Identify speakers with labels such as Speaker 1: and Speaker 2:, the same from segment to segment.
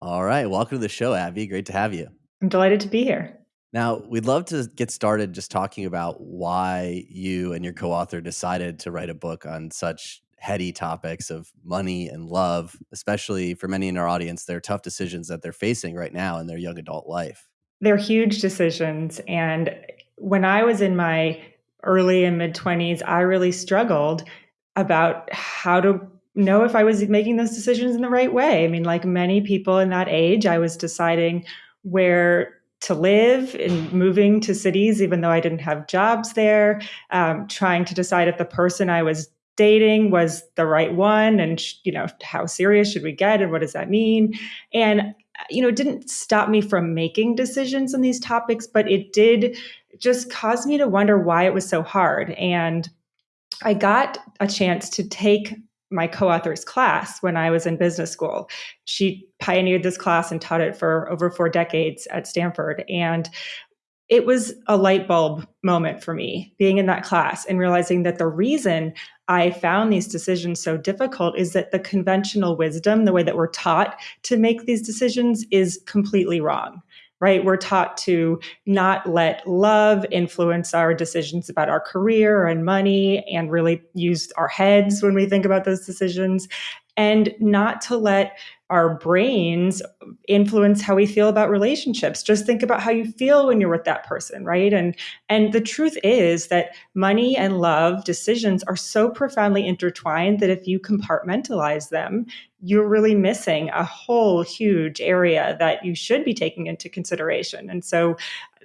Speaker 1: All right. Welcome to the show, Abby. Great to have you.
Speaker 2: I'm delighted to be here.
Speaker 1: Now, we'd love to get started just talking about why you and your co author decided to write a book on such heady topics of money and love, especially for many in our audience. They're tough decisions that they're facing right now in their young adult life.
Speaker 2: They're huge decisions. And when I was in my early and mid 20s, I really struggled about how to know if I was making those decisions in the right way. I mean, like many people in that age, I was deciding where to live and moving to cities, even though I didn't have jobs there, um, trying to decide if the person I was dating was the right one and you know how serious should we get and what does that mean and you know it didn't stop me from making decisions on these topics but it did just cause me to wonder why it was so hard and i got a chance to take my co-author's class when I was in business school. She pioneered this class and taught it for over four decades at Stanford. And it was a light bulb moment for me being in that class and realizing that the reason I found these decisions so difficult is that the conventional wisdom, the way that we're taught to make these decisions, is completely wrong right? We're taught to not let love influence our decisions about our career and money and really use our heads when we think about those decisions and not to let our brains influence how we feel about relationships. Just think about how you feel when you're with that person right? And and the truth is that money and love decisions are so profoundly intertwined that if you compartmentalize them you're really missing a whole huge area that you should be taking into consideration. And so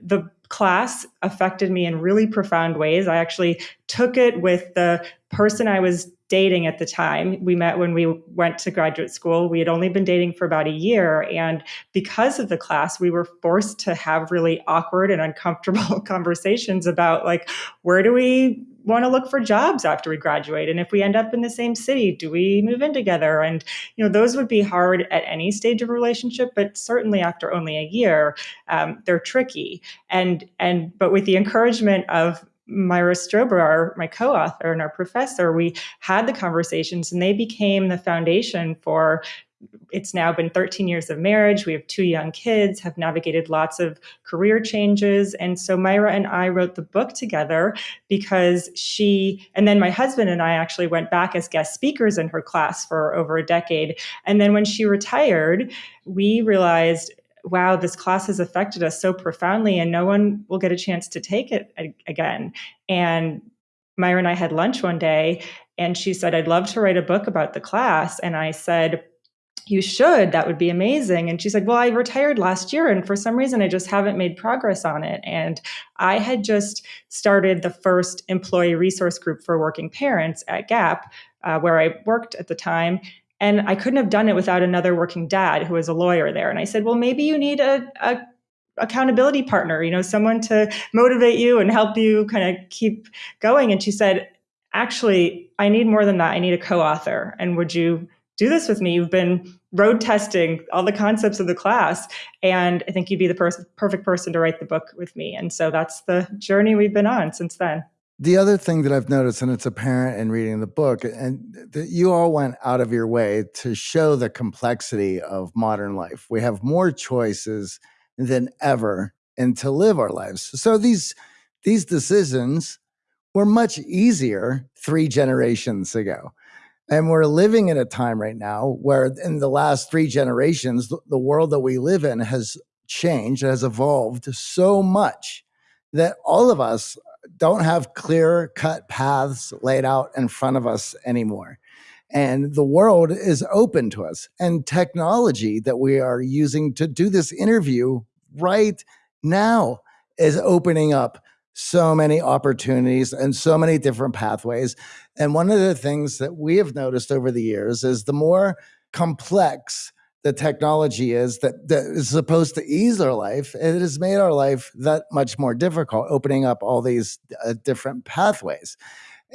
Speaker 2: the class affected me in really profound ways. I actually took it with the person i was dating at the time. We met when we went to graduate school. We had only been dating for about a year. And because of the class, we were forced to have really awkward and uncomfortable conversations about like, where do we want to look for jobs after we graduate? And if we end up in the same city, do we move in together? And, you know, those would be hard at any stage of a relationship, but certainly after only a year, um, they're tricky. And, and, but with the encouragement of Myra Strober, our, my co-author and our professor, we had the conversations and they became the foundation for it's now been 13 years of marriage. We have two young kids, have navigated lots of career changes. And so Myra and I wrote the book together because she, and then my husband and I actually went back as guest speakers in her class for over a decade. And then when she retired, we realized wow, this class has affected us so profoundly and no one will get a chance to take it again. And Myra and I had lunch one day and she said, I'd love to write a book about the class. And I said, you should, that would be amazing. And she said, Well, I retired last year and for some reason I just haven't made progress on it. And I had just started the first employee resource group for working parents at Gap, uh, where I worked at the time. And I couldn't have done it without another working dad who was a lawyer there. And I said, well, maybe you need a, a accountability partner, you know, someone to motivate you and help you kind of keep going. And she said, actually, I need more than that. I need a co-author. And would you do this with me? You've been road testing all the concepts of the class. And I think you'd be the pers- perfect person to write the book with me. And so that's the journey we've been on since then.
Speaker 3: The other thing that I've noticed, and it's apparent in reading the book, and that you all went out of your way to show the complexity of modern life. We have more choices than ever and to live our lives. So these these decisions were much easier three generations ago. And we're living in a time right now where in the last three generations, the world that we live in has changed, has evolved so much that all of us don't have clear cut paths laid out in front of us anymore. And the world is open to us. And technology that we are using to do this interview right now is opening up so many opportunities and so many different pathways. And one of the things that we have noticed over the years is the more complex the technology is that, that is supposed to ease our life, it has made our life that much more difficult, opening up all these uh, different pathways.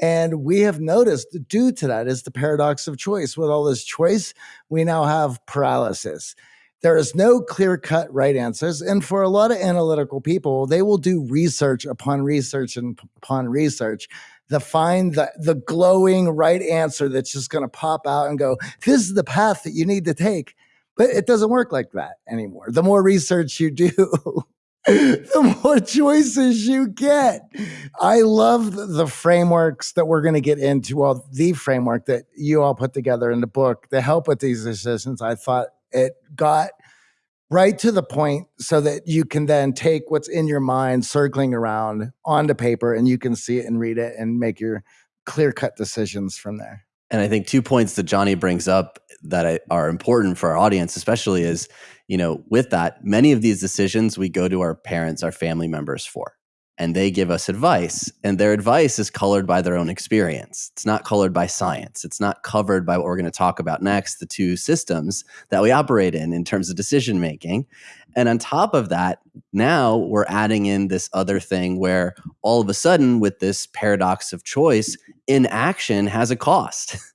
Speaker 3: And we have noticed due to that is the paradox of choice. With all this choice, we now have paralysis. There is no clear cut right answers. And for a lot of analytical people, they will do research upon research and upon research to find the, the glowing right answer that's just going to pop out and go, this is the path that you need to take. But it doesn't work like that anymore. The more research you do, the more choices you get. I love the frameworks that we're going to get into. Well, the framework that you all put together in the book to help with these decisions. I thought it got right to the point so that you can then take what's in your mind circling around onto paper and you can see it and read it and make your clear cut decisions from there.
Speaker 1: And I think two points that Johnny brings up that are important for our audience, especially is, you know, with that, many of these decisions we go to our parents, our family members for and they give us advice and their advice is colored by their own experience. It's not colored by science. It's not covered by what we're going to talk about next the two systems that we operate in in terms of decision making and on top of that now we're adding in this other thing where all of a sudden with this paradox of choice inaction has a cost.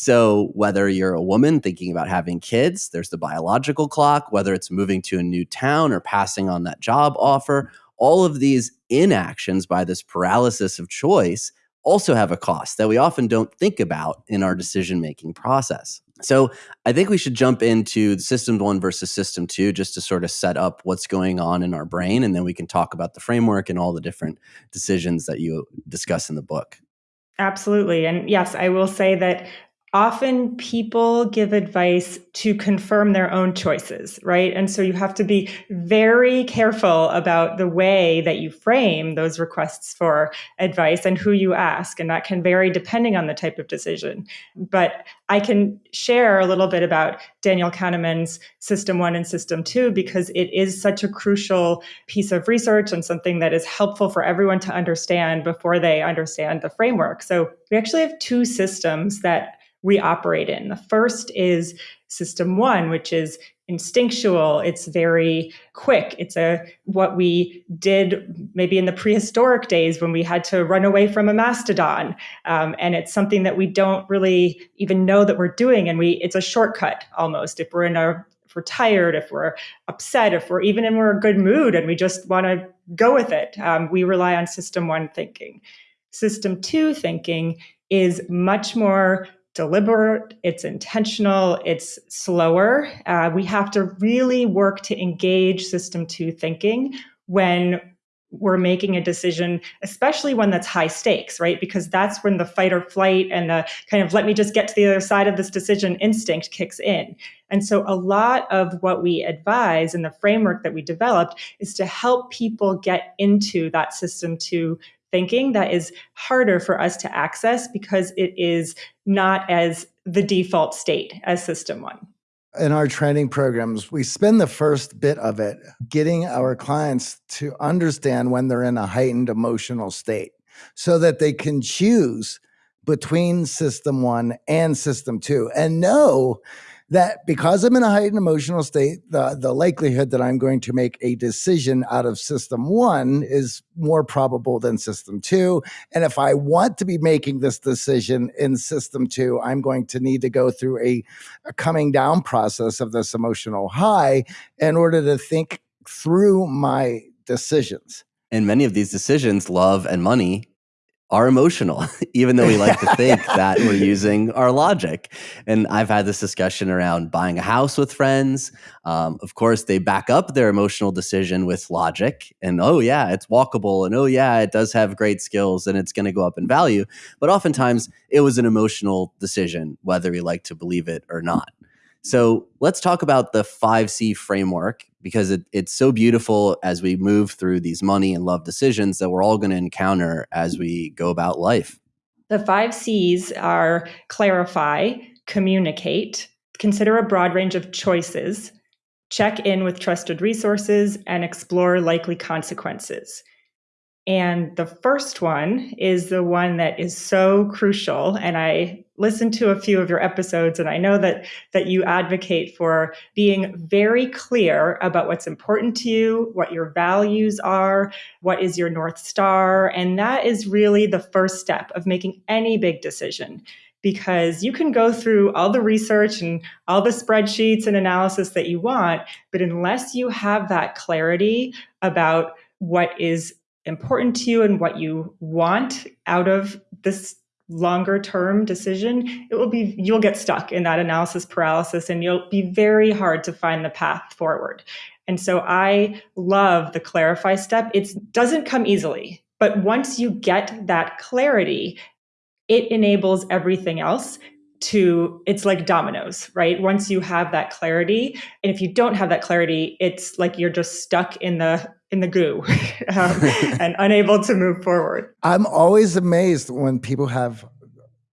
Speaker 1: So, whether you're a woman thinking about having kids, there's the biological clock, whether it's moving to a new town or passing on that job offer, all of these inactions by this paralysis of choice also have a cost that we often don't think about in our decision making process. So I think we should jump into system one versus system two just to sort of set up what's going on in our brain. And then we can talk about the framework and all the different decisions that you discuss in the book.
Speaker 2: Absolutely. And yes, I will say that often people give advice to confirm their own choices, right? And so you have to be very careful about the way that you frame those requests for advice and who you ask. And that can vary depending on the type of decision. But I can share a little bit about Daniel Kahneman's System One and System Two because it is such a crucial piece of research and something that is helpful for everyone to understand before they understand the framework. So we actually have two systems that we operate in. The first is system one, which is instinctual. It's very quick. It's a what we did maybe in the prehistoric days when we had to run away from a mastodon, um, and it's something that we don't really even know that we're doing, and we it's a shortcut almost. If we're in a if we're tired, if we're upset, if we're even in we're a good mood and we just want to go with it, um, we rely on system one thinking. System two thinking is much more deliberate, it's intentional, it's slower. Uh, we have to really work to engage system two thinking when we're making a decision, especially one that's high stakes, right? Because that's when the fight or flight and the kind of let me just get to the other side of this decision instinct kicks in. And so, a lot of what we advise in the framework that we developed is to help people get into that system two thinking that is harder for us to access because it is not as the default state as system one.
Speaker 3: In our training programs, we spend the first bit of it getting our clients to understand when they're in a heightened emotional state so that they can choose between system one and system two and know that because I'm in a heightened emotional state, the, the likelihood that I'm going to make a decision out of system one is more probable than system two. And if I want to be making this decision in system two, I'm going to need to go through a, a coming down process of this emotional high in order to think through my decisions.
Speaker 1: And many of these decisions, love and money, are emotional, even though we like to think that we're using our logic. And I've had this discussion around buying a house with friends. Um, of course, they back up their emotional decision with logic and, oh, yeah, it's walkable. And, oh, yeah, it does have great skills and it's going to go up in value. But oftentimes, it was an emotional decision, whether we like to believe it or not. So let's talk about the 5C framework because it, it's so beautiful as we move through these money and love decisions that we're all going to encounter as we go about life.
Speaker 2: The five C's are clarify, communicate, consider a broad range of choices, check in with trusted resources, and explore likely consequences. And the first one is the one that is so crucial. And I listened to a few of your episodes, and I know that that you advocate for being very clear about what's important to you, what your values are, what is your North Star. And that is really the first step of making any big decision because you can go through all the research and all the spreadsheets and analysis that you want, but unless you have that clarity about what is important to you and what you want out of this longer term decision, it will be, you'll get stuck in that analysis paralysis and you'll be very hard to find the path forward. And so I love the clarify step. It doesn't come easily, but once you get that clarity, it enables everything else to it's like dominoes right once you have that clarity and if you don't have that clarity it's like you're just stuck in the in the goo um, and unable to move forward
Speaker 3: i'm always amazed when people have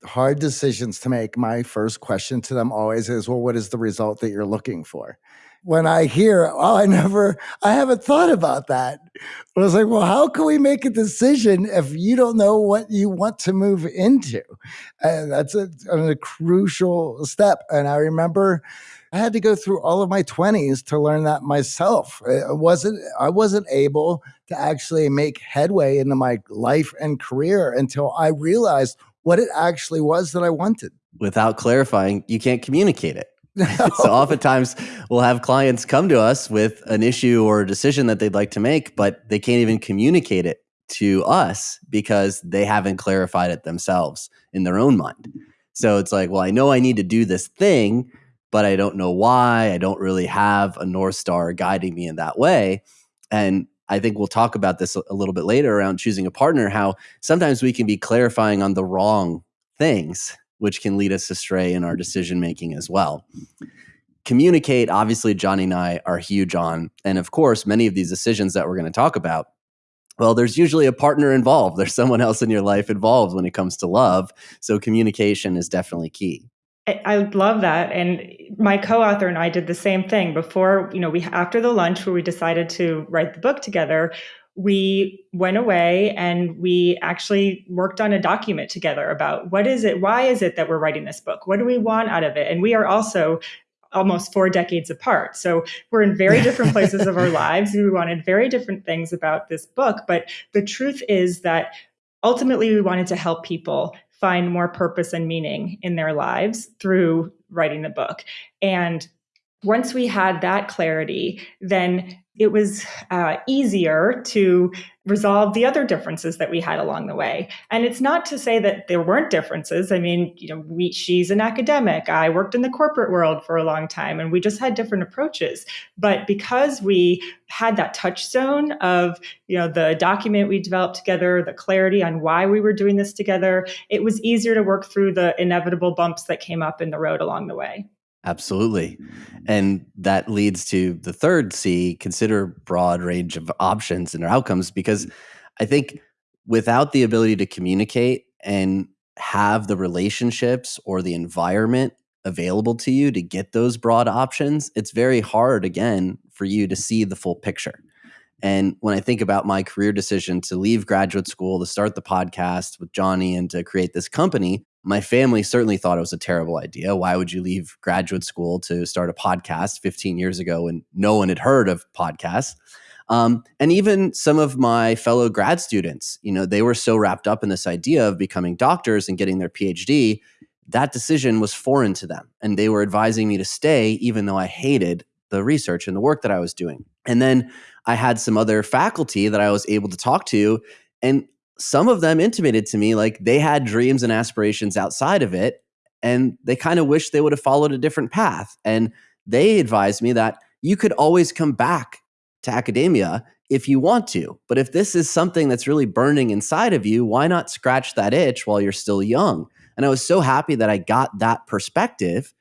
Speaker 3: hard decisions to make my first question to them always is well what is the result that you're looking for when I hear, oh, I never, I haven't thought about that. I was like, well, how can we make a decision if you don't know what you want to move into? And that's a, a crucial step. And I remember I had to go through all of my 20s to learn that myself. It wasn't, I wasn't able to actually make headway into my life and career until I realized what it actually was that I wanted.
Speaker 1: Without clarifying, you can't communicate it. No. so oftentimes we'll have clients come to us with an issue or a decision that they'd like to make, but they can't even communicate it to us because they haven't clarified it themselves in their own mind. So it's like, well, I know I need to do this thing, but I don't know why. I don't really have a North Star guiding me in that way. And I think we'll talk about this a little bit later around choosing a partner, how sometimes we can be clarifying on the wrong things which can lead us astray in our decision making as well. Communicate, obviously, Johnny and I are huge on. And of course, many of these decisions that we're going to talk about, well, there's usually a partner involved. There's someone else in your life involved when it comes to love. So communication is definitely key.
Speaker 2: I love that. And my co-author and I did the same thing before, you know, we after the lunch where we decided to write the book together, we went away and we actually worked on a document together about what is it, why is it that we're writing this book? What do we want out of it? And we are also almost four decades apart. So we're in very different places of our lives. We wanted very different things about this book. But the truth is that ultimately we wanted to help people find more purpose and meaning in their lives through writing the book. And once we had that clarity, then it was uh, easier to resolve the other differences that we had along the way. And it's not to say that there weren't differences. I mean, you know, we, she's an academic. I worked in the corporate world for a long time, and we just had different approaches. But because we had that touchstone of, you know, the document we developed together, the clarity on why we were doing this together, it was easier to work through the inevitable bumps that came up in the road along the way.
Speaker 1: Absolutely. Mm-hmm. And that leads to the third C consider broad range of options and outcomes because mm-hmm. I think without the ability to communicate and have the relationships or the environment available to you to get those broad options, it's very hard again for you to see the full picture. And when I think about my career decision to leave graduate school, to start the podcast with Johnny and to create this company, my family certainly thought it was a terrible idea. Why would you leave graduate school to start a podcast 15 years ago when no one had heard of podcasts? Um, and even some of my fellow grad students, you know, they were so wrapped up in this idea of becoming doctors and getting their PhD, that decision was foreign to them. And they were advising me to stay, even though I hated the research and the work that I was doing. And then I had some other faculty that I was able to talk to. And some of them intimated to me like they had dreams and aspirations outside of it and they kind of wish they would have followed a different path and they advised me that you could always come back to academia if you want to but if this is something that's really burning inside of you why not scratch that itch while you're still young? And i was so happy that i got that perspective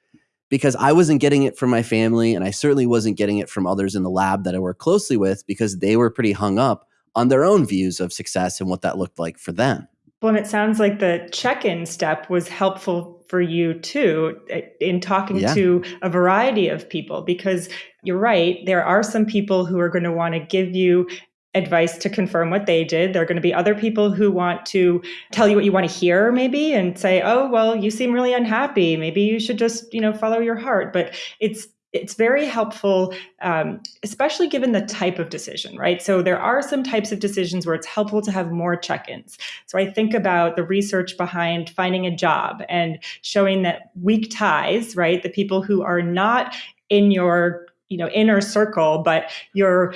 Speaker 1: because I wasn't getting it from my family and I certainly wasn't getting it from others in the lab that I work closely with because they were pretty hung up on their own views of success and what that looked like for them.
Speaker 2: Well, and it sounds like the check in step was helpful for you too eh, in talking yeah. to a variety of people because you're right. There are some people who are going to want to give you advice to confirm what they did. There are going to be other people who want to tell you what you want to hear, maybe, and say, "Oh, well, you seem really unhappy. Maybe you should just, you know, follow your heart." But it's it's very helpful, um, especially given the type of decision, right? So there are some types of decisions where it's helpful to have more check-ins. So I think about the research behind finding a job and showing that weak ties, right? The people who are not in your you know inner circle, but you're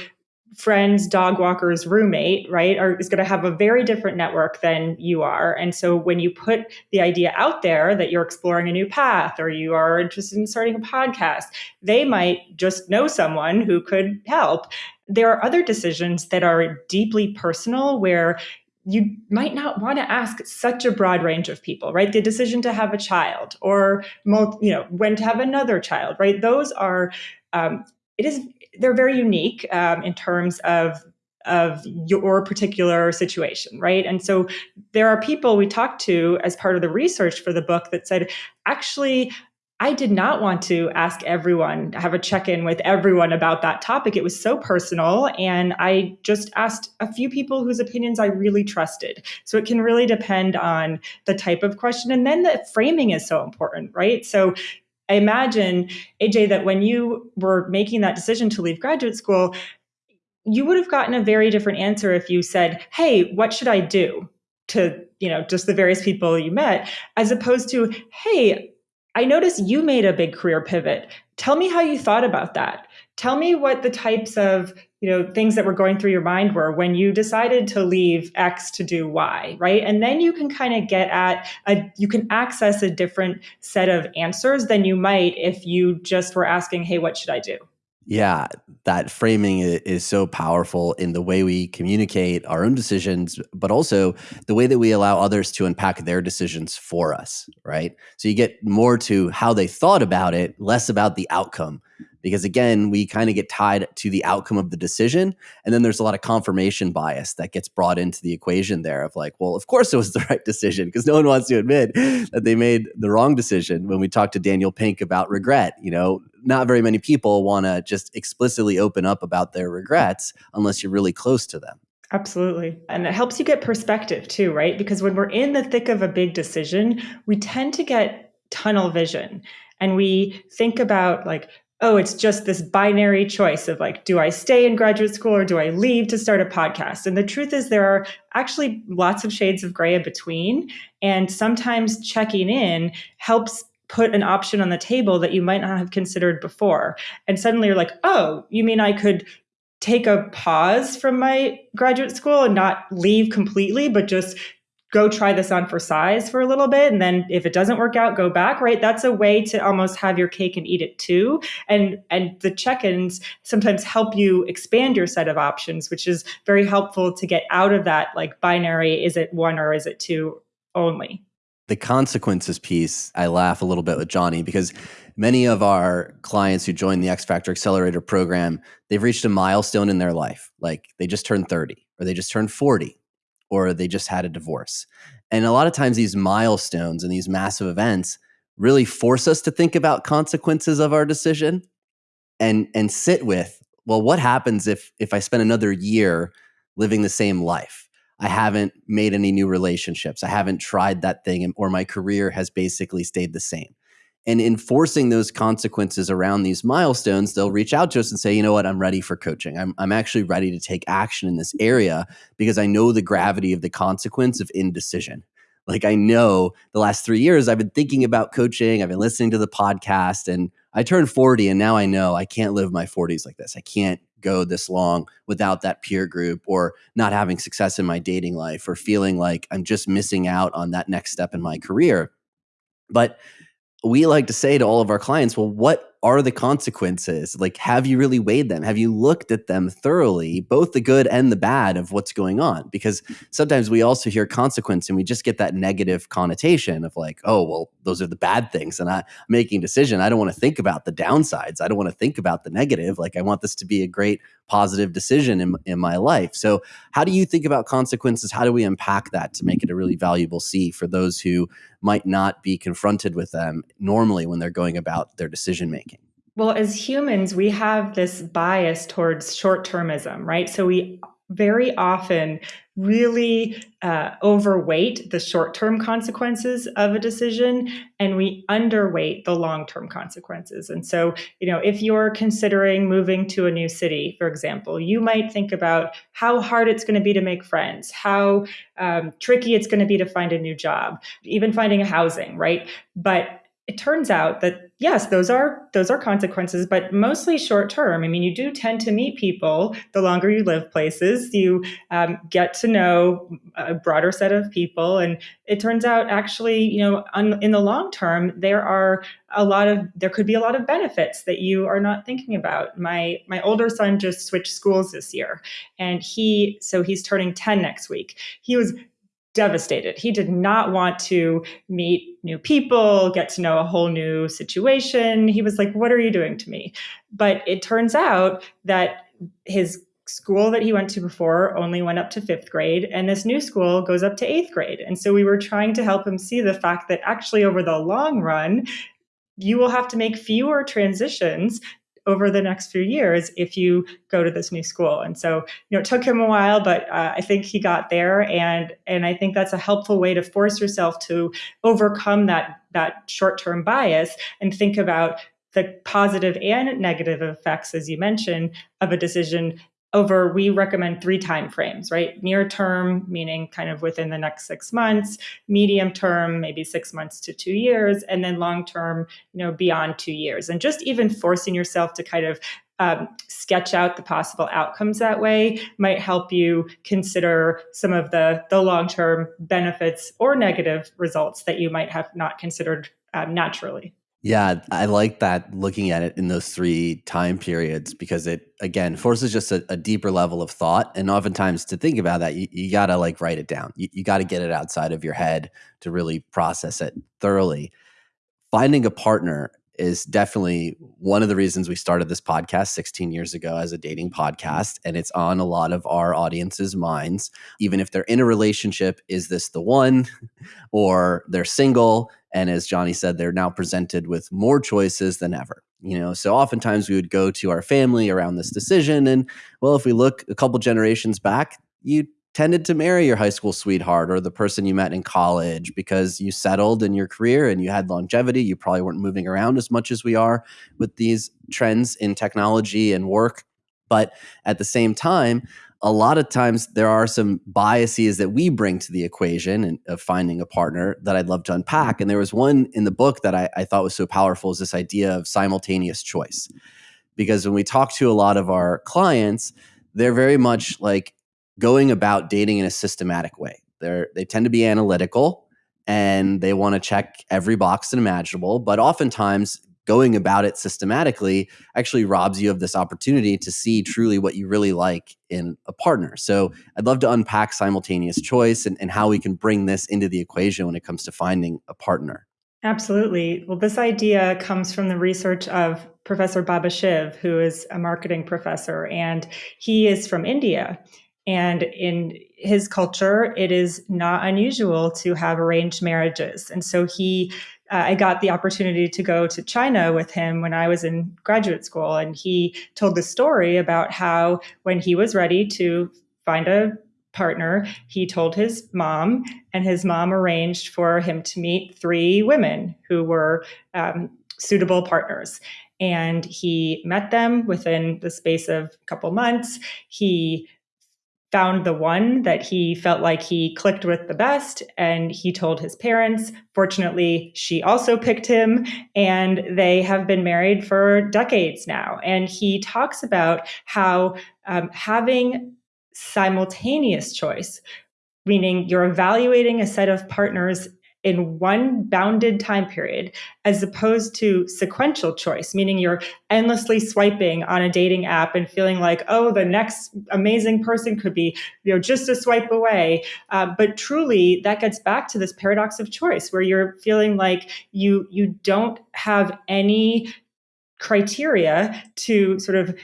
Speaker 2: friends, dog walkers, roommate, right, are, is going to have a very different network than you are. And so when you put the idea out there that you're exploring a new path or you are interested in starting a podcast, they might just know someone who could help. There are other decisions that are deeply personal where you might not want to ask such a broad range of people, right? The decision to have a child or, you know, when to have another child, right? Those are, um, it is they're very unique um, in terms of of your particular situation, right? And so there are people we talked to as part of the research for the book that said, actually, I did not want to ask everyone, have a check in with everyone about that topic. It was so personal. And I just asked a few people whose opinions I really trusted. So it can really depend on the type of question. And then the framing is so important, right? So I imagine, AJ, that when you were making that decision to leave graduate school, you would have gotten a very different answer if you said, Hey, what should I do? to you know just the various people you met as opposed to hey i noticed you made a big career pivot tell me how you thought about that tell me what the types of you know things that were going through your mind were when you decided to leave x to do y right? And then you can kind of get at a you can access a different set of answers than you might if you just were asking hey what should i do?
Speaker 1: Yeah, that framing is so powerful in the way we communicate our own decisions, but also the way that we allow others to unpack their decisions for us, right? So you get more to how they thought about it, less about the outcome because again we kind of get tied to the outcome of the decision and then there's a lot of confirmation bias that gets brought into the equation there of like well of course it was the right decision because no one wants to admit that they made the wrong decision when we talked to daniel pink about regret you know not very many people want to just explicitly open up about their regrets unless you're really close to them
Speaker 2: Absolutely. And it helps you get perspective too, right? Because when we're in the thick of a big decision, we tend to get tunnel vision and we think about like oh, it's just this binary choice of like, do I stay in graduate school or do I leave to start a podcast? And the truth is, there are actually lots of shades of gray in between. And sometimes checking in helps put an option on the table that you might not have considered before. And suddenly you're like, oh, you mean I could take a pause from my graduate school and not leave completely, but just go try this on for size for a little bit and then if it doesn't work out go back right? That's a way to almost have your cake and eat it too. And and the check-ins sometimes help you expand your set of options which is very helpful to get out of that like binary is it one or is it two only.
Speaker 1: The consequences piece i laugh a little bit with johnny because many of our clients who join the x factor accelerator program they've reached a milestone in their life. Like they just turned 30 or they just turned 40 or they just had a divorce. And a lot of times, these milestones and these massive events really force us to think about consequences of our decision and and sit with well what happens if if i spend another year living the same life? I haven't made any new relationships. I haven't tried that thing or my career has basically stayed the same and enforcing those consequences around these milestones, they'll reach out to us and say, you know what, I'm ready for coaching. I'm, I'm actually ready to take action in this area because I know the gravity of the consequence of indecision. Like I know the last three years I've been thinking about coaching, I've been listening to the podcast, and I turned 40 and now I know I can't live my 40s like this. I can't go this long without that peer group or not having success in my dating life or feeling like I'm just missing out on that next step in my career. But we like to say to all of our clients, well, what are the consequences? Like, have you really weighed them? Have you looked at them thoroughly, both the good and the bad of what's going on? Because sometimes we also hear consequence and we just get that negative connotation of like, oh, well, those are the bad things. And I'm making a decision. I don't want to think about the downsides. I don't want to think about the negative. Like, I want this to be a great positive decision in, in my life. So, how do you think about consequences? How do we unpack that to make it a really valuable C for those who might not be confronted with them normally when they're going about their decision making?
Speaker 2: Well, as humans, we have this bias towards short termism, right? So we very often really uh, overweight the short term consequences of a decision and we underweight the long term consequences. And so, you know, if you're considering moving to a new city, for example, you might think about how hard it's going to be to make friends, how um, tricky it's going to be to find a new job, even finding a housing, right? But it turns out that yes, those are those are consequences, but mostly short term. I mean, you do tend to meet people the longer you live places. You um, get to know a broader set of people, and it turns out actually, you know, on, in the long term, there are a lot of there could be a lot of benefits that you are not thinking about. My my older son just switched schools this year, and he so he's turning ten next week. He was devastated. He did not want to meet new people, get to know a whole new situation. He was like, What are you doing to me? But it turns out that his school that he went to before only went up to fifth grade, and this new school goes up to eighth grade. And so we were trying to help him see the fact that actually, over the long run, you will have to make fewer transitions over the next few years if you go to this new school. And so, you know, it took him a while, but uh, I think he got there, and and I think that's a helpful way to force yourself to overcome that that short term bias and think about the positive and negative effects, as you mentioned, of a decision over we recommend three time frames right? Near term meaning kind of within the next six months medium term maybe six months to two years and then long term you know beyond two years. And just even forcing yourself to kind of um, sketch out the possible outcomes that way might help you consider some of the the long term benefits or negative results that you might have not considered um, naturally
Speaker 1: yeah, I like that looking at it in those three time periods because it again forces just a, a deeper level of thought. And oftentimes to think about that, you, you gotta like write it down. You, you gotta get it outside of your head to really process it thoroughly. Finding a partner is definitely one of the reasons we started this podcast 16 years ago as a dating mm-hmm. podcast. And it's on a lot of our audience's minds. Even if they're in a relationship, is this the one? or they're single and as Johnny said, they're now presented with more choices than ever. You know, so oftentimes we would go to our family around this decision. And well, if we look a couple generations back, you tended to marry your high school sweetheart or the person you met in college because you settled in your career and you had longevity. You probably weren't moving around as much as we are with these trends in technology and work. But at the same time, a lot of times there are some biases that we bring to the equation and, of finding a partner that I'd love to unpack. And there was one in the book that I, I thought was so powerful is this idea of simultaneous choice. Because when we talk to a lot of our clients, they're very much like going about dating in a systematic way. They're they tend to be analytical and they want to check every box imaginable, but oftentimes going about it systematically actually robs you of this opportunity to see truly what you really like in a partner. So I'd love to unpack simultaneous choice and, and how we can bring this into the equation when it comes to finding a partner.
Speaker 2: Absolutely. Well, this idea comes from the research of Professor Baba Shiv, who is a marketing professor, and he is from India. And in his culture, it is not unusual to have arranged marriages. And so he uh, I got the opportunity to go to China with him when I was in graduate school. And he told the story about how when he was ready to find a partner, he told his mom, and his mom arranged for him to meet three women who were um, suitable partners. And he met them within the space of a couple months. He found the one that he felt like he clicked with the best and he told his parents. Fortunately she also picked him and they have been married for decades now. And he talks about how um, having simultaneous choice meaning you're evaluating a set of partners in one bounded time period as opposed to sequential choice meaning you're endlessly swiping on a dating app and feeling like oh the next amazing person could be you know just a swipe away uh, but truly that gets back to this paradox of choice where you're feeling like you you don't have any criteria to sort of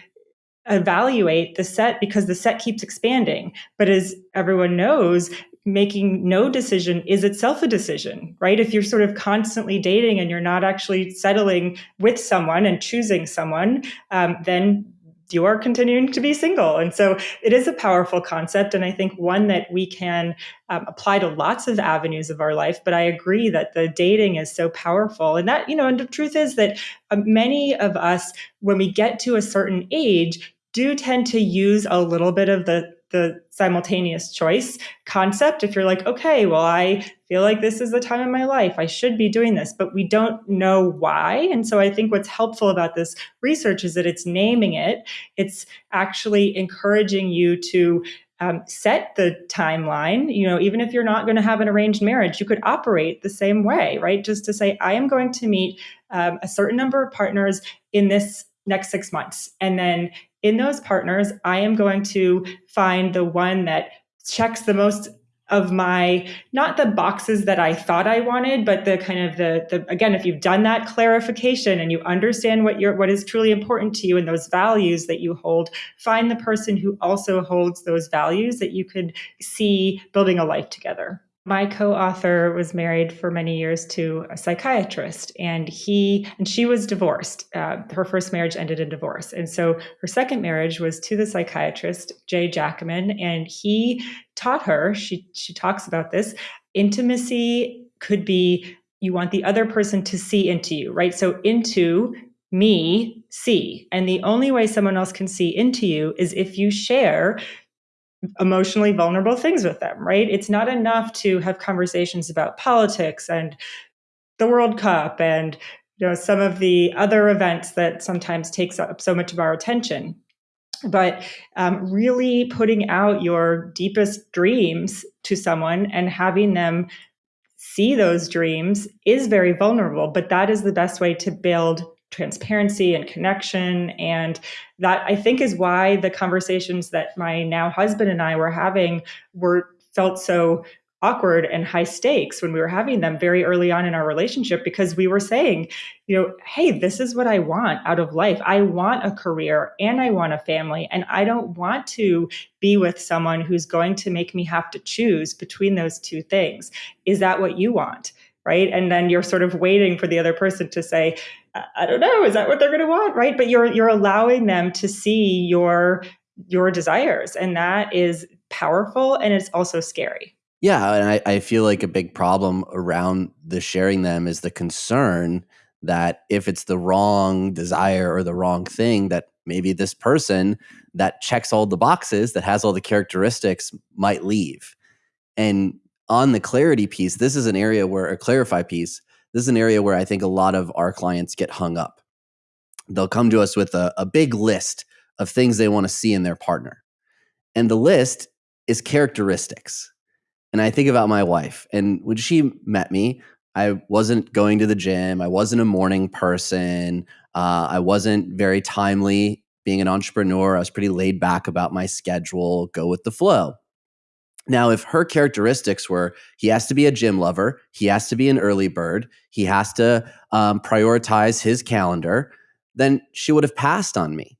Speaker 2: evaluate the set because the set keeps expanding. But as everyone knows, making no decision is itself a decision, right? If you're sort of constantly dating and you're not actually settling with someone and choosing someone, um, then you are continuing to be single. And so it is a powerful concept. And I think one that we can um, apply to lots of avenues of our life. But I agree that the dating is so powerful. And that, you know, and the truth is that uh, many of us, when we get to a certain age, do tend to use a little bit of the the simultaneous choice concept. If you're like, okay, well, I feel like this is the time in my life, I should be doing this, but we don't know why. And so I think what's helpful about this research is that it's naming it, it's actually encouraging you to um, set the timeline. You know, even if you're not going to have an arranged marriage, you could operate the same way, right? Just to say, I am going to meet um, a certain number of partners in this next six months. And then in those partners, I am going to find the one that checks the most of my not the boxes that I thought I wanted, but the kind of the the again, if you've done that clarification and you understand what your what is truly important to you and those values that you hold, find the person who also holds those values that you could see building a life together. My co-author was married for many years to a psychiatrist, and he and she was divorced. Uh, her first marriage ended in divorce, and so her second marriage was to the psychiatrist Jay jackman and he taught her. She she talks about this. Intimacy could be you want the other person to see into you, right? So into me see, and the only way someone else can see into you is if you share emotionally vulnerable things with them, right? It's not enough to have conversations about politics and the World Cup and you know some of the other events that sometimes takes up so much of our attention but um, really putting out your deepest dreams to someone and having them see those dreams is very vulnerable but that is the best way to build transparency and connection. And that I think is why the conversations that my now husband and I were having were felt so awkward and high stakes when we were having them very early on in our relationship because we were saying, you know, hey, this is what I want out of life. I want a career and I want a family. And I don't want to be with someone who's going to make me have to choose between those two things. Is that what you want? Right. And then you're sort of waiting for the other person to say, I don't know, is that what they're going to want, right? But you're you're allowing them to see your your desires, and that is powerful, and it's also scary.
Speaker 1: Yeah, and I, I feel like a big problem around the sharing them is the concern that if it's the wrong desire or the wrong thing, that maybe this person that checks all the boxes, that has all the characteristics, might leave. And on the clarity piece, this is an area where a clarify piece this is an area where I think a lot of our clients get hung up. They'll come to us with a, a big list of things they want to see in their partner. And the list is characteristics. And I think about my wife. And when she met me, I wasn't going to the gym. I wasn't a morning person. Uh, I wasn't very timely being an entrepreneur. I was pretty laid back about my schedule, go with the flow. Now, if her characteristics were he has to be a gym lover, he has to be an early bird, he has to um, prioritize his calendar, then she would have passed on me.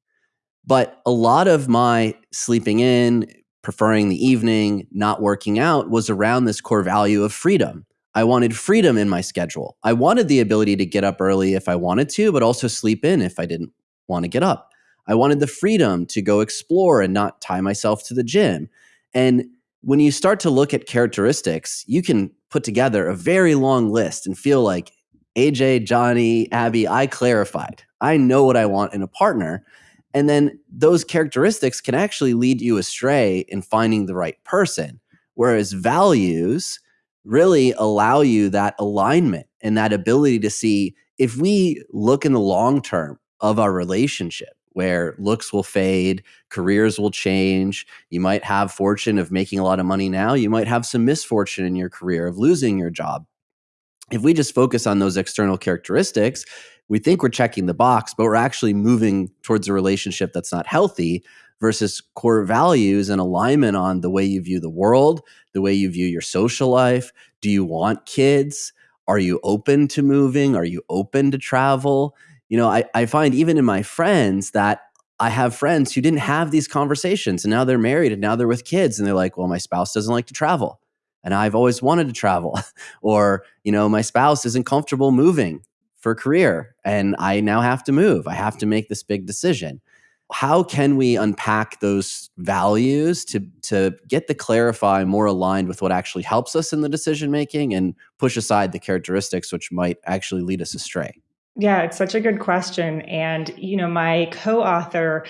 Speaker 1: But a lot of my sleeping in, preferring the evening, not working out was around this core value of freedom. I wanted freedom in my schedule. I wanted the ability to get up early if I wanted to, but also sleep in if I didn't want to get up. I wanted the freedom to go explore and not tie myself to the gym. And when you start to look at characteristics, you can put together a very long list and feel like AJ, Johnny, Abby, I clarified. I know what I want in a partner. And then those characteristics can actually lead you astray in finding the right person. Whereas values really allow you that alignment and that ability to see if we look in the long term of our relationship, where looks will fade, careers will change. You might have fortune of making a lot of money now. You might have some misfortune in your career of losing your job. If we just focus on those external characteristics, we think we're checking the box, but we're actually moving towards a relationship that's not healthy versus core values and alignment on the way you view the world, the way you view your social life. Do you want kids? Are you open to moving? Are you open to travel? You know, I, I find even in my friends that I have friends who didn't have these conversations and now they're married and now they're with kids and they're like, well, my spouse doesn't like to travel and I've always wanted to travel. or, you know, my spouse isn't comfortable moving for career and I now have to move. I have to make this big decision. How can we unpack those values to to get the clarify more aligned with what actually helps us in the decision making and push aside the characteristics which might actually lead us astray?
Speaker 2: Yeah, it's such a good question. And, you know, my co author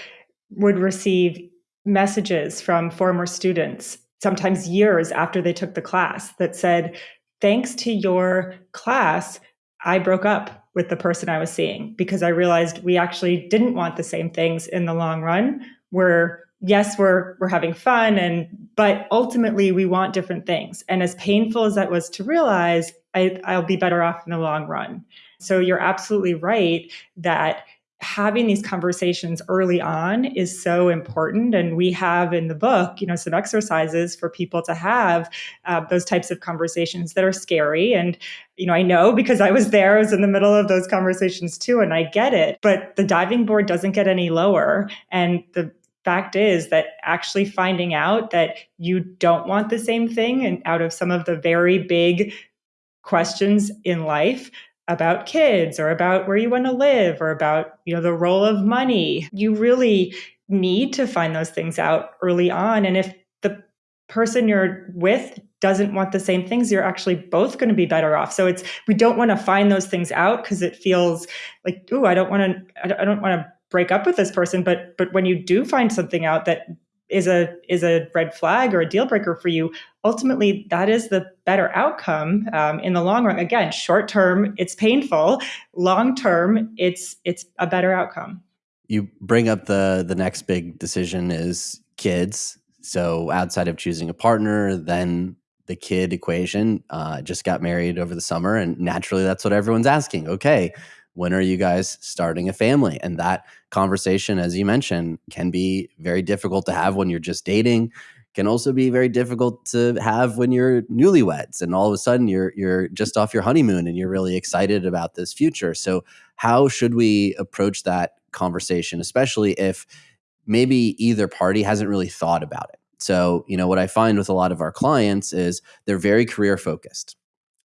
Speaker 2: would receive messages from former students, sometimes years after they took the class, that said, Thanks to your class, I broke up with the person I was seeing because I realized we actually didn't want the same things in the long run. We're yes, we're we're having fun and but ultimately we want different things. And as painful as that was to realize, I, I'll be better off in the long run. So you're absolutely right that having these conversations early on is so important and we have in the book you know some exercises for people to have uh, those types of conversations that are scary. And you know i know because i was there i was in the middle of those conversations too and i get it but the diving board doesn't get any lower. And the fact is that actually finding out that you don't want the same thing and out of some of the very big questions in life about kids or about where you want to live or about you know the role of money. You really need to find those things out early on and if the person you're with doesn't want the same things you're actually both going to be better off. So it's we don't want to find those things out because it feels like oh i don't want to i don't want to break up with this person but but when you do find something out that is a is a red flag or a deal breaker for you ultimately that is the better outcome um, in the long run. Again short term it's painful. Long term it's it's a better outcome.
Speaker 1: You bring up the the next big decision is kids. So outside of choosing a partner then the kid equation uh, just got married over the summer and naturally that's what everyone's asking. Okay when are you guys starting a family? And that conversation as you mentioned can be very difficult to have when you're just dating. Can also be very difficult to have when you're newlyweds and all of a sudden you're you're just off your honeymoon and you're really excited about this future. So how should we approach that conversation especially if maybe either party hasn't really thought about it? So you know what i find with a lot of our clients is they're very career focused.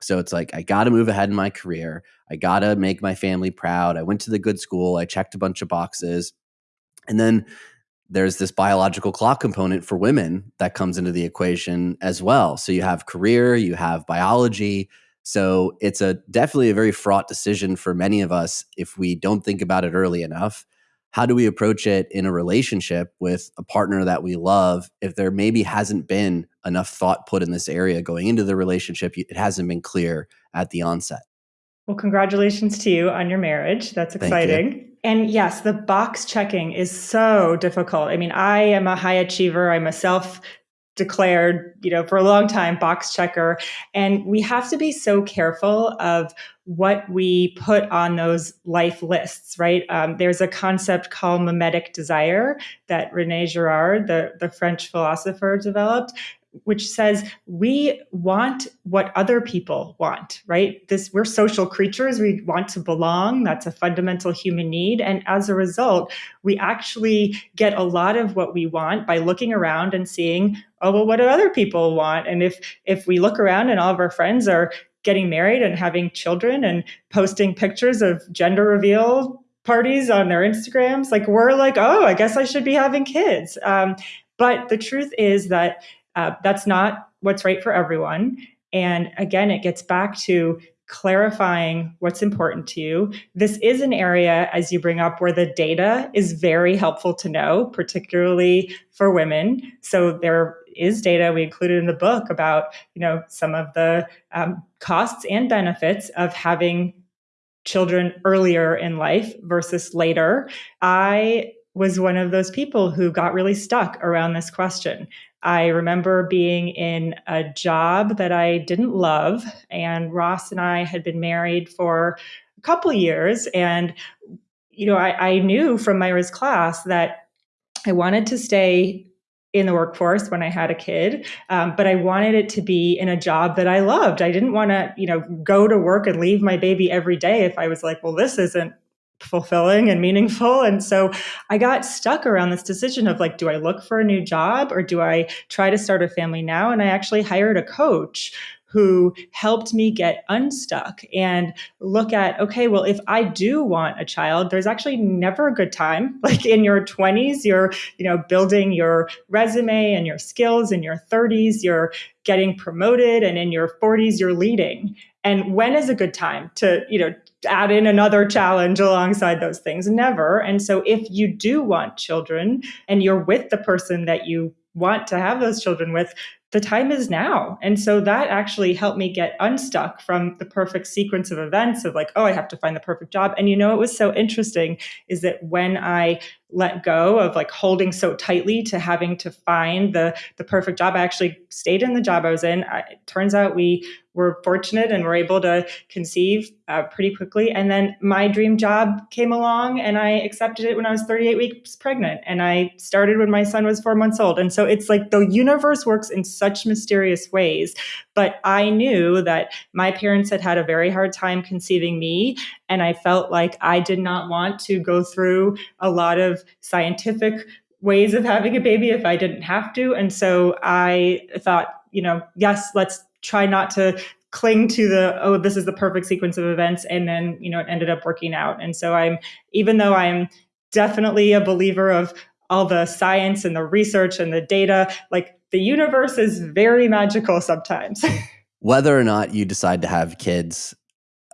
Speaker 1: So it's like, I got to move ahead in my career. I got to make my family proud. I went to the good school. I checked a bunch of boxes. And then there's this biological clock component for women that comes into the equation as well. So you have career, you have biology. So it's a definitely a very fraught decision for many of us if we don't think about it early enough how do we approach it in a relationship with a partner that we love if there maybe hasn't been enough thought put in this area going into the relationship it hasn't been clear at the onset
Speaker 2: well congratulations to you on your marriage. That's exciting. And yes the box checking is so difficult. I mean i am a high achiever. I'm a self declared, you know, for a long time box checker. And we have to be so careful of what we put on those life lists, right? Um, there's a concept called mimetic desire that Rene Girard, the, the French philosopher, developed, which says we want what other people want right? This we're social creatures. We want to belong. That's a fundamental human need. And as a result we actually get a lot of what we want by looking around and seeing oh well what do other people want? And if if we look around and all of our friends are getting married and having children and posting pictures of gender reveal parties on their instagrams like we're like oh i guess i should be having kids. Um, but the truth is that uh, that's not what's right for everyone. And again, it gets back to clarifying what's important to you. This is an area, as you bring up, where the data is very helpful to know, particularly for women. So there is data we included in the book about, you know, some of the um, costs and benefits of having children earlier in life versus later. I was one of those people who got really stuck around this question. I remember being in a job that I didn't love, and Ross and I had been married for a couple years. And, you know, I, I knew from Myra's class that I wanted to stay in the workforce when I had a kid, um, but I wanted it to be in a job that I loved. I didn't want to, you know, go to work and leave my baby every day if I was like, well, this isn't fulfilling and meaningful. And so I got stuck around this decision of like, do I look for a new job or do I try to start a family now? And I actually hired a coach who helped me get unstuck and look at, okay, well, if I do want a child, there's actually never a good time. Like in your 20s, you're, you know, building your resume and your skills. In your 30s, you're getting promoted. And in your 40s, you're leading. And when is a good time to, you know, add in another challenge alongside those things? Never. And so if you do want children and you're with the person that you want to have those children with, the time is now. And so that actually helped me get unstuck from the perfect sequence of events of like, oh, I have to find the perfect job. And you know, it was so interesting is that when I let go of like holding so tightly to having to find the the perfect job, I actually stayed in the job I was in. I, it turns out we were fortunate and were able to conceive uh, pretty quickly. And then my dream job came along and I accepted it when I was 38 weeks pregnant. And I started when my son was four months old. And so it's like the universe works in such mysterious ways. But I knew that my parents had had a very hard time conceiving me. And I felt like I did not want to go through a lot of scientific ways of having a baby if I didn't have to. And so I thought, you know, yes, let's try not to cling to the oh this is the perfect sequence of events and then you know it ended up working out and so i'm even though i'm definitely a believer of all the science and the research and the data like the universe is very magical sometimes
Speaker 1: whether or not you decide to have kids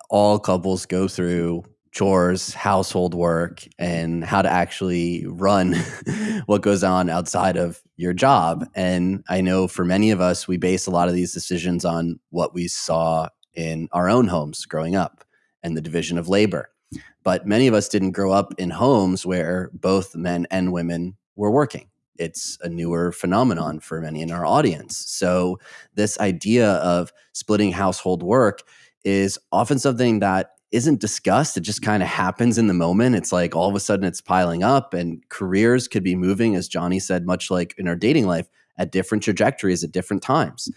Speaker 1: all couples go through chores, household work, and how to actually run what goes on outside of your job. And I know for many of us, we base a lot of these decisions on what we saw in our own homes growing up and the division of labor. But many of us didn't grow up in homes where both men and women were working. It's a newer phenomenon for many in our audience. So, this idea of splitting household work is often something that isn't discussed. It just kind of happens in the moment. It's like all of a sudden it's piling up, and careers could be moving, as Johnny said, much like in our dating life, at different trajectories at different times.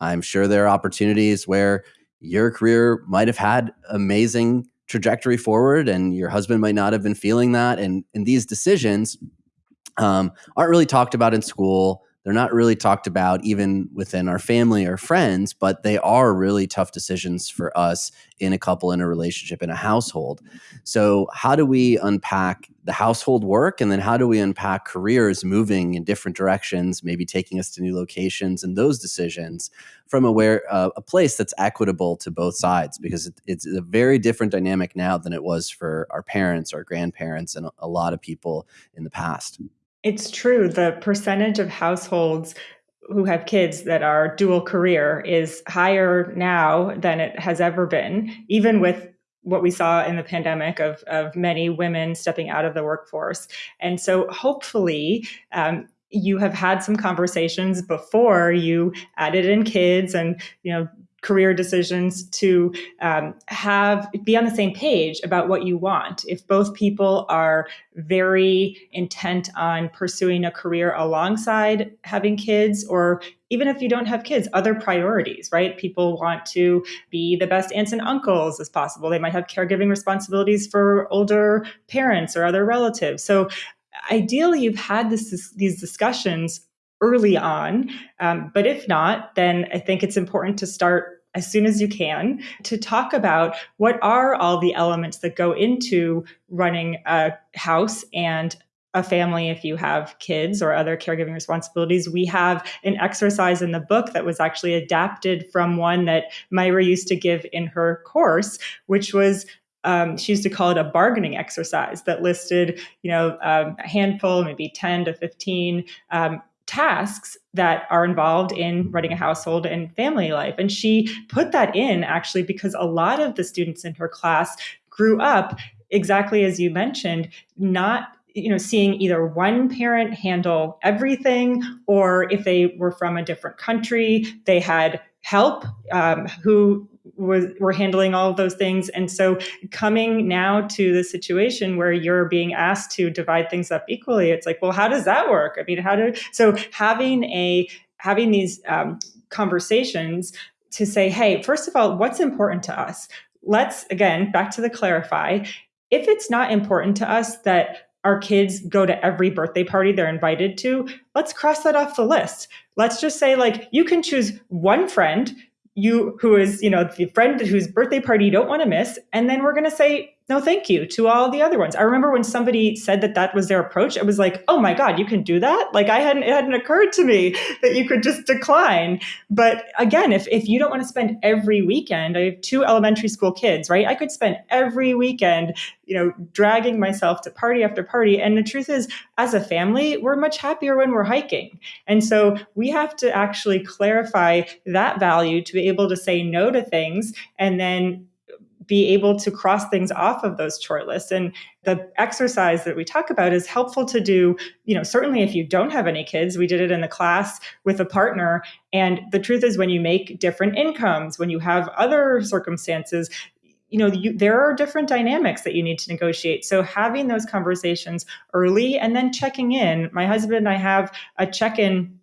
Speaker 1: I'm sure there are opportunities where your career might have had amazing trajectory forward, and your husband might not have been feeling that. And, in these decisions um, aren't really talked about in school. They're not really talked about even within our family or friends, but they are really tough decisions for us in a couple, in a relationship, in a household. So, how do we unpack the household work? And then, how do we unpack careers moving in different directions, maybe taking us to new locations and those decisions from a, where, uh, a place that's equitable to both sides? Because it, it's a very different dynamic now than it was for our parents, our grandparents, and a lot of people in the past.
Speaker 2: It's true. The percentage of households who have kids that are dual career is higher now than it has ever been, even with what we saw in the pandemic of, of many women stepping out of the workforce. And so hopefully, um, you have had some conversations before you added in kids and you know career decisions to um, have be on the same page about what you want. If both people are very intent on pursuing a career alongside having kids or even if you don't have kids other priorities right? People want to be the best aunts and uncles as possible. They might have caregiving responsibilities for older parents or other relatives. So ideally you've had this, these discussions early on. Um, but if not, then I think it's important to start as soon as you can to talk about what are all the elements that go into running a house and a family if you have kids or other caregiving responsibilities. We have an exercise in the book that was actually adapted from one that Myra used to give in her course, which was um, she used to call it a bargaining exercise that listed, you know, um, a handful, maybe 10 to 15 um, tasks that are involved in running a household and family life. And she put that in actually because a lot of the students in her class grew up exactly as you mentioned, not you know seeing either one parent handle everything or if they were from a different country they had help um, who was were handling all of those things. And so coming now to the situation where you're being asked to divide things up equally it's like well how does that work? I mean how do so having a having these um, conversations to say hey first of all what's important to us? Let's again back to the clarify. If it's not important to us that our kids go to every birthday party they're invited to let's cross that off the list. Let's just say like you can choose one friend you who is you know the friend whose birthday party you don't want to miss and then we're going to say no thank you to all the other ones. I remember when somebody said that that was their approach it was like oh my god you can do that? Like i hadn't it hadn't occurred to me that you could just decline. But again if, if you don't want to spend every weekend i have two elementary school kids right? I could spend every weekend you know dragging myself to party after party and the truth is as a family we're much happier when we're hiking. And so we have to actually clarify that value to be able to say no to things and then be able to cross things off of those chore lists. And the exercise that we talk about is helpful to do you know certainly if you don't have any kids we did it in the class with a partner. And the truth is when you make different incomes when you have other circumstances you know you, there are different dynamics that you need to negotiate. So having those conversations early and then checking in. My husband and i have a check-in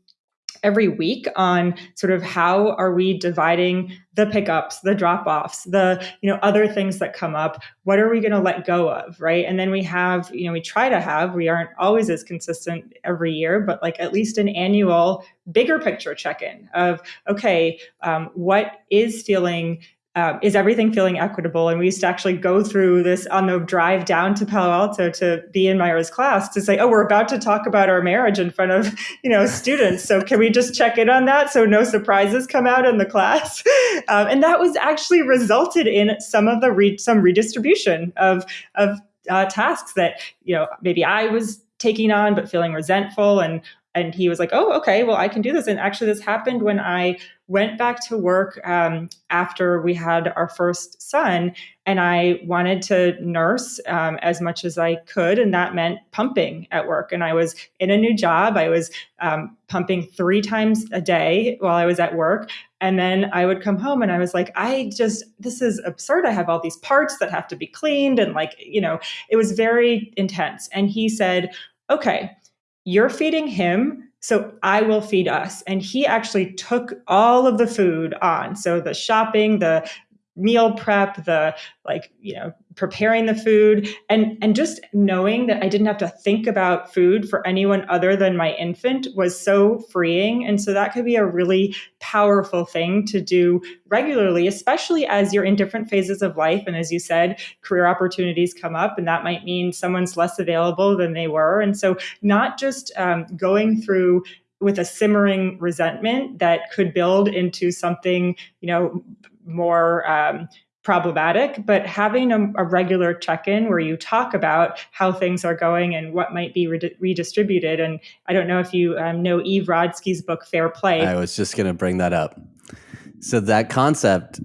Speaker 2: every week on sort of how are we dividing the pickups the drop-offs the you know other things that come up. What are we going to let go of right? And then we have you know we try to have we aren't always as consistent every year but like at least an annual bigger picture check-in of okay um, what is feeling um, is everything feeling equitable? And we used to actually go through this on the drive down to Palo Alto to be in Myra's class to say, oh, we're about to talk about our marriage in front of you know students. So can we just check in on that so no surprises come out in the class? Um, and that was actually resulted in some of the re- some redistribution of of uh, tasks that you know maybe I was taking on but feeling resentful and and he was like, "Oh, okay, well, I can do this." And actually, this happened when I went back to work um, after we had our first son, and I wanted to nurse um, as much as I could, and that meant pumping at work. And I was in a new job; I was um, pumping three times a day while I was at work. And then I would come home and I was like, I just, this is absurd. I have all these parts that have to be cleaned. And like, you know, it was very intense. And he said, okay, you're feeding him so I will feed us. And he actually took all of the food on. So the shopping, the meal prep, the like, you know, preparing the food and and just knowing that I didn't have to think about food for anyone other than my infant was so freeing. And so that could be a really powerful thing to do regularly especially as you're in different phases of life. And as you said career opportunities come up and that might mean someone's less available than they were. And so not just um, going through with a simmering resentment that could build into something you know more um, problematic, but having a, a regular check in where you talk about how things are going and what might be re- redistributed. And I don't know if you um, know Eve Rodsky's book, Fair Play.
Speaker 1: I was just going to bring that up. So, that concept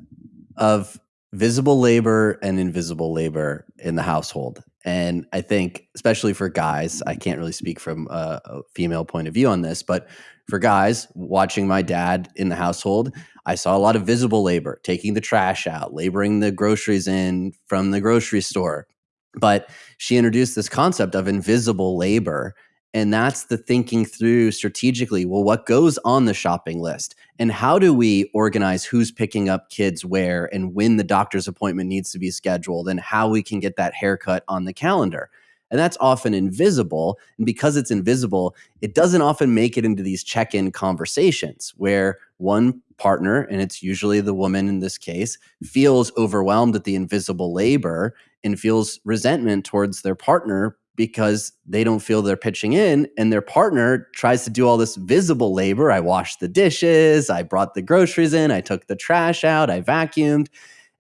Speaker 1: of visible labor and invisible labor in the household. And I think, especially for guys, I can't really speak from a, a female point of view on this, but for guys watching my dad in the household, I saw a lot of visible labor, taking the trash out, laboring the groceries in from the grocery store. But she introduced this concept of invisible labor. And that's the thinking through strategically well, what goes on the shopping list? And how do we organize who's picking up kids where and when the doctor's appointment needs to be scheduled and how we can get that haircut on the calendar? And that's often invisible. And because it's invisible, it doesn't often make it into these check in conversations where one partner, and it's usually the woman in this case, feels overwhelmed at the invisible labor and feels resentment towards their partner because they don't feel they're pitching in and their partner tries to do all this visible labor. I washed the dishes, I brought the groceries in, I took the trash out, I vacuumed.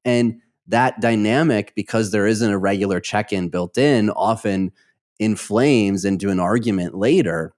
Speaker 1: And that dynamic, because there isn't a regular check in built in, often inflames into an argument later.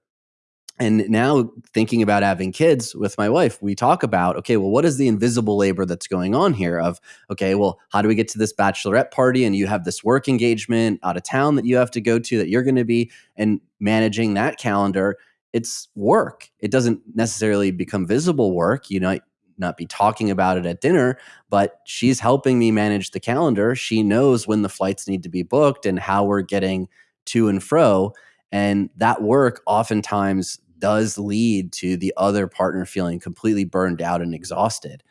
Speaker 1: And now, thinking about having kids with my wife, we talk about okay, well, what is the invisible labor that's going on here? Of okay, well, how do we get to this bachelorette party? And you have this work engagement out of town that you have to go to that you're going to be, and managing that calendar it's work. It doesn't necessarily become visible work. You know, not be talking about it at dinner, but she's helping me manage the calendar. She knows when the flights need to be booked and how we're getting to and fro. And that work oftentimes does lead to the other partner feeling completely burned out and exhausted.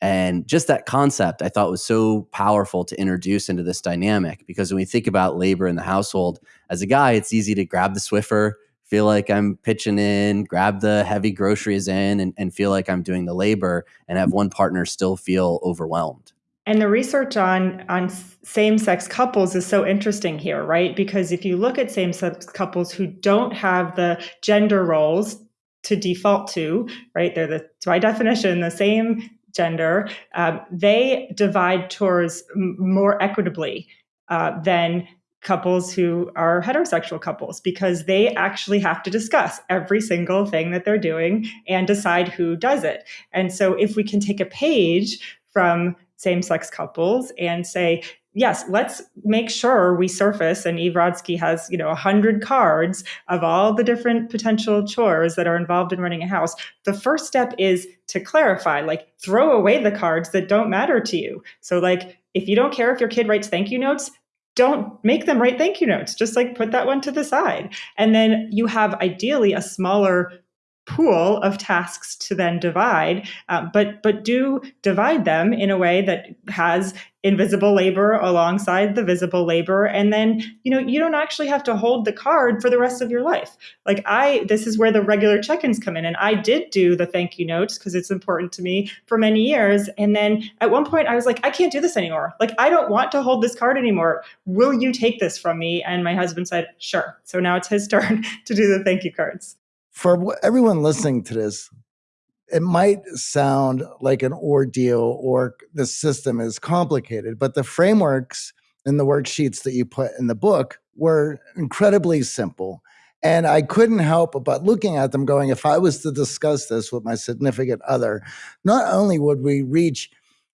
Speaker 1: And just that concept I thought was so powerful to introduce into this dynamic because when we think about labor in the household, as a guy, it's easy to grab the Swiffer, feel like I'm pitching in, grab the heavy groceries in, and, and feel like I'm doing the labor, and have one partner still feel overwhelmed.
Speaker 2: And the research on on same-sex couples is so interesting here, right? Because if you look at same-sex couples who don't have the gender roles to default to, right? They're the by definition the same gender. Um, they divide chores more equitably uh, than couples who are heterosexual couples because they actually have to discuss every single thing that they're doing and decide who does it. And so if we can take a page from same-sex couples and say, yes, let's make sure we surface. And Eve Rodsky has, you know, a hundred cards of all the different potential chores that are involved in running a house. The first step is to clarify, like throw away the cards that don't matter to you. So like, if you don't care if your kid writes thank you notes, don't make them write thank you notes. Just like put that one to the side. And then you have ideally a smaller pool of tasks to then divide, uh, but but do divide them in a way that has invisible labor alongside the visible labor, and then you know you don't actually have to hold the card for the rest of your life. Like I, this is where the regular check-ins come in, and I did do the thank you notes because it's important to me for many years, and then at one point I was like, I can't do this anymore. Like I don't want to hold this card anymore. Will you take this from me? And my husband said, sure. So now it's his turn to do the thank you cards
Speaker 3: for everyone listening to this, it might sound like an ordeal or the system is complicated, but the frameworks and the worksheets that you put in the book were incredibly simple. And I couldn't help but looking at them going, if I was to discuss this with my significant other, not only would we reach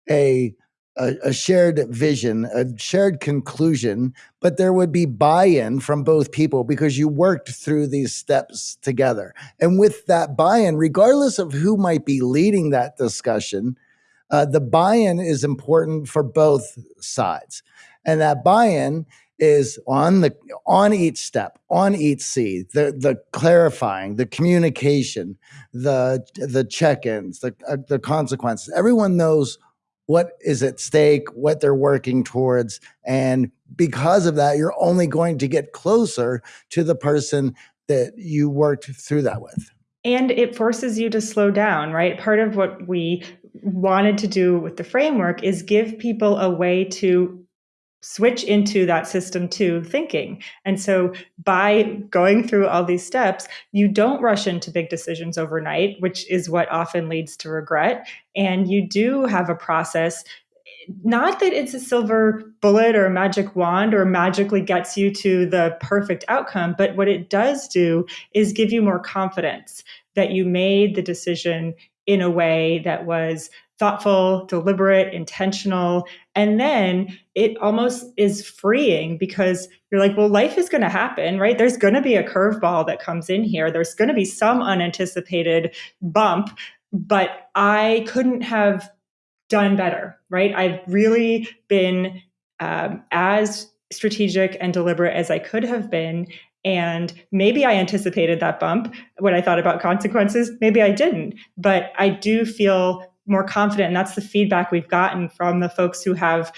Speaker 3: a a, a, shared vision, a shared conclusion, but there would be buy in from both people because you worked through these steps together. And with that buy in, regardless of who might be leading that discussion, uh, the buy in is important for both sides. And that buy in is on the on each step on each seed the the clarifying the communication the the check-ins the uh, the consequences everyone knows what is at stake, what they're working towards. And because of that, you're only going to get closer to the person that you worked through that with.
Speaker 2: And it forces you to slow down, right? Part of what we wanted to do with the framework is give people a way to switch into that system two thinking. And so by going through all these steps, you don't rush into big decisions overnight, which is what often leads to regret. And you do have a process not that it's a silver bullet or a magic wand or magically gets you to the perfect outcome, but what it does do is give you more confidence that you made the decision in a way that was thoughtful, deliberate, intentional. And then it almost is freeing because you're like, well, life is going to happen, right? There's going to be a curveball that comes in here. There's going to be some unanticipated bump, but I couldn't have done better, right? I've really been um, as strategic and deliberate as I could have been. And maybe I anticipated that bump when I thought about consequences. Maybe I didn't. But I do feel more confident. And that's the feedback we've gotten from the folks who have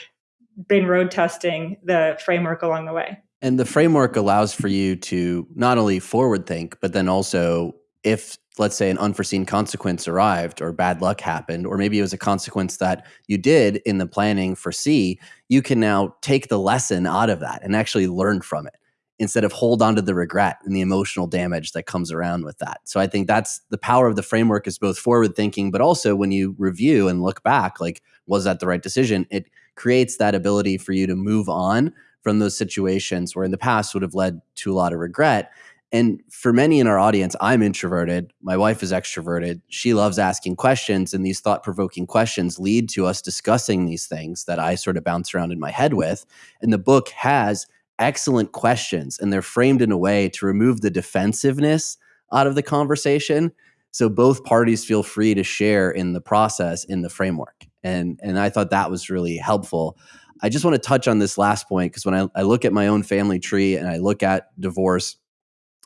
Speaker 2: been road testing the framework along the way.
Speaker 1: And the framework allows for you to not only forward think, but then also if let's say an unforeseen consequence arrived or bad luck happened or maybe it was a consequence that you did in the planning foresee you can now take the lesson out of that and actually learn from it instead of hold on to the regret and the emotional damage that comes around with that. So I think that's the power of the framework is both forward thinking, but also when you review and look back, like, was that the right decision? It creates that ability for you to move on from those situations where in the past would have led to a lot of regret. And for many in our audience, I'm introverted. My wife is extroverted. She loves asking questions, and these thought provoking questions lead to us discussing these things that I sort of bounce around in my head with. And the book has excellent questions and they're framed in a way to remove the defensiveness out of the conversation. So both parties feel free to share in the process in the framework. And and i thought that was really helpful. I just want to touch on this last point because when I, I look at my own family tree and i look at divorce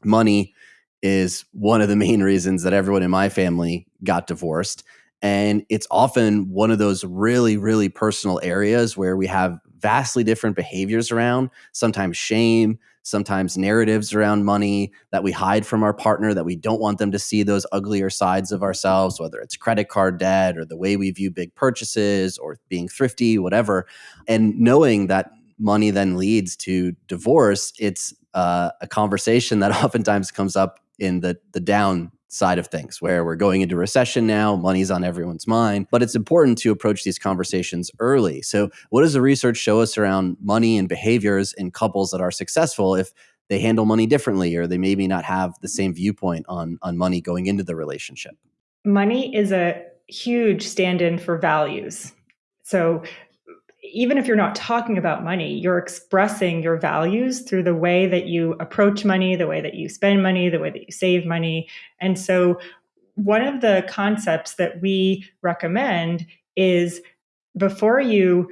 Speaker 1: money is one of the main reasons that everyone in my family got divorced. And it's often one of those really really personal areas where we have vastly different behaviors around, sometimes shame, sometimes narratives around money that we hide from our partner that we don't want them to see those uglier sides of ourselves, whether it's credit card debt or the way we view big purchases or being thrifty, whatever. And knowing that money then leads to divorce, it's uh, a conversation that oftentimes comes up in the the down side of things where we're going into recession now money's on everyone's mind but it's important to approach these conversations early. So what does the research show us around money and behaviors in couples that are successful if they handle money differently or they maybe not have the same viewpoint on on money going into the relationship?
Speaker 2: Money is a huge stand-in for values. So even if you're not talking about money, you're expressing your values through the way that you approach money, the way that you spend money, the way that you save money. And so, one of the concepts that we recommend is before you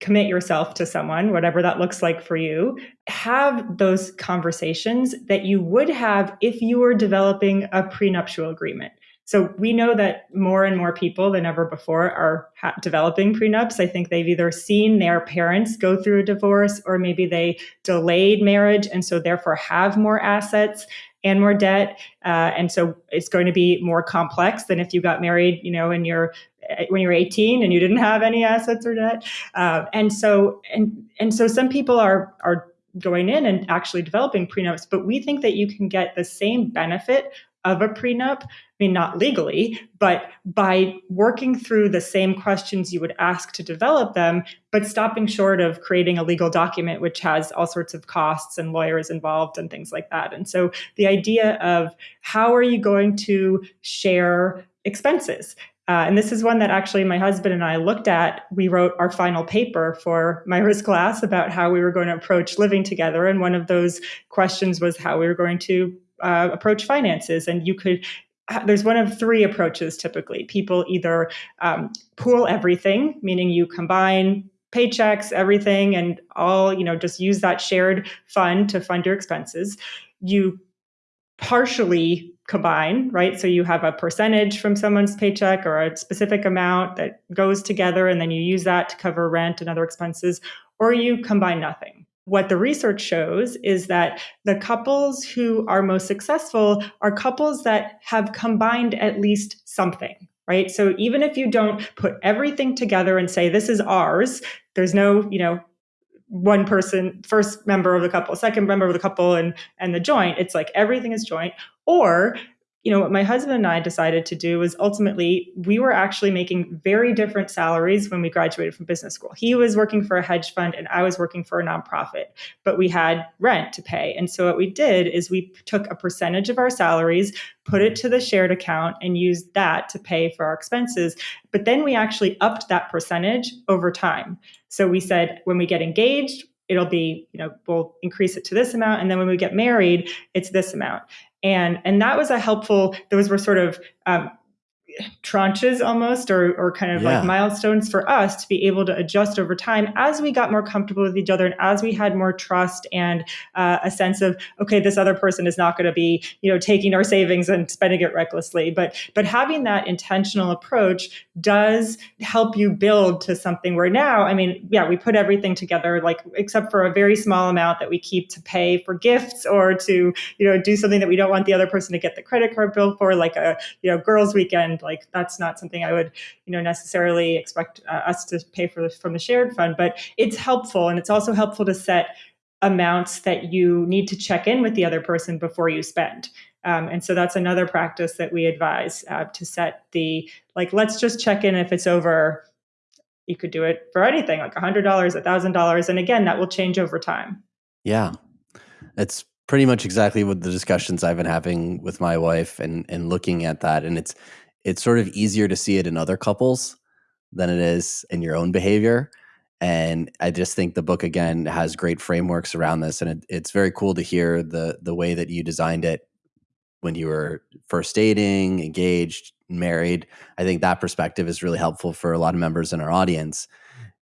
Speaker 2: commit yourself to someone, whatever that looks like for you, have those conversations that you would have if you were developing a prenuptial agreement. So we know that more and more people than ever before are developing prenups. I think they've either seen their parents go through a divorce or maybe they delayed marriage and so therefore have more assets and more debt. Uh, and so it's going to be more complex than if you got married, you know, in your eh, when you're 18 and you didn't have any assets or debt. Uh, and so and and so some people are are going in and actually developing prenups, but we think that you can get the same benefit of a prenup. I mean, not legally, but by working through the same questions you would ask to develop them, but stopping short of creating a legal document, which has all sorts of costs and lawyers involved and things like that. And so the idea of how are you going to share expenses? Uh, and this is one that actually my husband and I looked at. We wrote our final paper for Myra's class about how we were going to approach living together. And one of those questions was how we were going to uh, approach finances and you could there's one of three approaches typically. People either um, pool everything meaning you combine paychecks everything and all you know just use that shared fund to fund your expenses. You partially combine right? So you have a percentage from someone's paycheck or a specific amount that goes together and then you use that to cover rent and other expenses or you combine nothing what the research shows is that the couples who are most successful are couples that have combined at least something, right? So even if you don't put everything together and say, this is ours, there's no, you know, one person, first member of the couple, second member of the couple, and and the joint. It's like everything is joint. Or you know, what my husband and I decided to do was ultimately we were actually making very different salaries when we graduated from business school. He was working for a hedge fund and I was working for a nonprofit, but we had rent to pay. And so what we did is we took a percentage of our salaries, put it to the shared account, and used that to pay for our expenses. But then we actually upped that percentage over time. So we said when we get engaged, it'll be you know we'll increase it to this amount and then when we get married it's this amount and and that was a helpful those were sort of um, tranches almost or, or kind of yeah. like milestones for us to be able to adjust over time as we got more comfortable with each other and as we had more trust and uh, a sense of okay this other person is not going to be you know taking our savings and spending it recklessly but but having that intentional approach does help you build to something where now i mean yeah we put everything together like except for a very small amount that we keep to pay for gifts or to you know do something that we don't want the other person to get the credit card bill for like a you know girls weekend like that's not something I would, you know, necessarily expect uh, us to pay for from the shared fund, but it's helpful. And it's also helpful to set amounts that you need to check in with the other person before you spend. Um, and so that's another practice that we advise uh, to set the, like, let's just check in if it's over. You could do it for anything like $100, $1,000. And again, that will change over time.
Speaker 1: Yeah. It's pretty much exactly what the discussions I've been having with my wife and, and looking at that. And it's, it's sort of easier to see it in other couples than it is in your own behavior. And I just think the book again has great frameworks around this, and it, it's very cool to hear the the way that you designed it when you were first dating, engaged, married. I think that perspective is really helpful for a lot of members in our audience.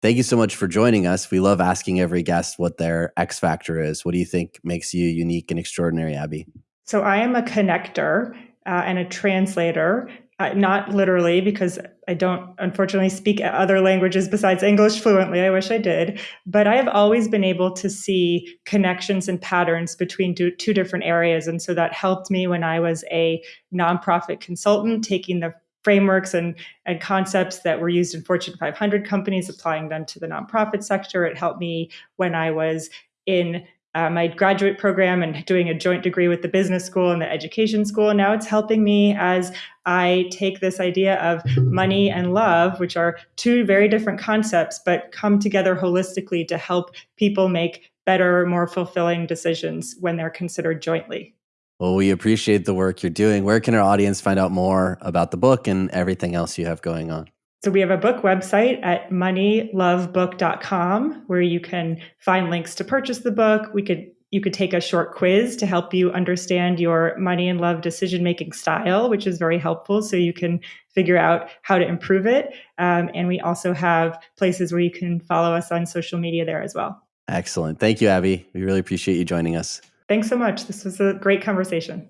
Speaker 1: Thank you so much for joining us. We love asking every guest what their X factor is. What do you think makes you unique and extraordinary, Abby?
Speaker 2: So I am a connector uh, and a translator uh, not literally because I don't unfortunately speak other languages besides English fluently. I wish I did. But I have always been able to see connections and patterns between two, two different areas. And so that helped me when I was a nonprofit consultant, taking the frameworks and, and concepts that were used in Fortune 500 companies, applying them to the nonprofit sector. It helped me when I was in uh, my graduate program and doing a joint degree with the business school and the education school. Now it's helping me as I take this idea of money and love, which are two very different concepts, but come together holistically to help people make better, more fulfilling decisions when they're considered jointly.
Speaker 1: Well, we appreciate the work you're doing. Where can our audience find out more about the book and everything else you have going on?
Speaker 2: So we have a book website at moneylovebook.com where you can find links to purchase the book. We could you could take a short quiz to help you understand your money and love decision making style, which is very helpful. So you can figure out how to improve it. Um, and we also have places where you can follow us on social media there as well.
Speaker 1: Excellent. Thank you, Abby. We really appreciate you joining us.
Speaker 2: Thanks so much. This was a great conversation.